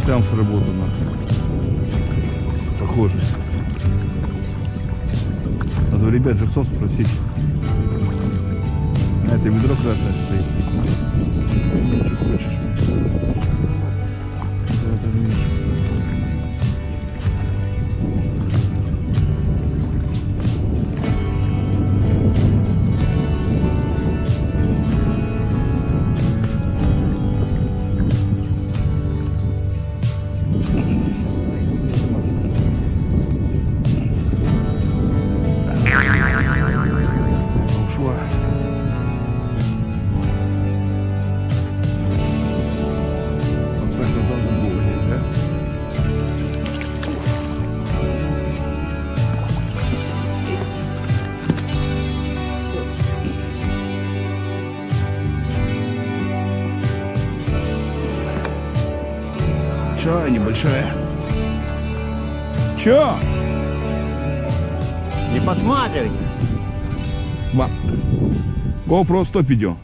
там сработано. Похоже. Надо у ребят живцов спросить. А это ведро красное стоит. Чё, небольшая? Чё? Не подсматривай. Ва. GoPro 100 видео.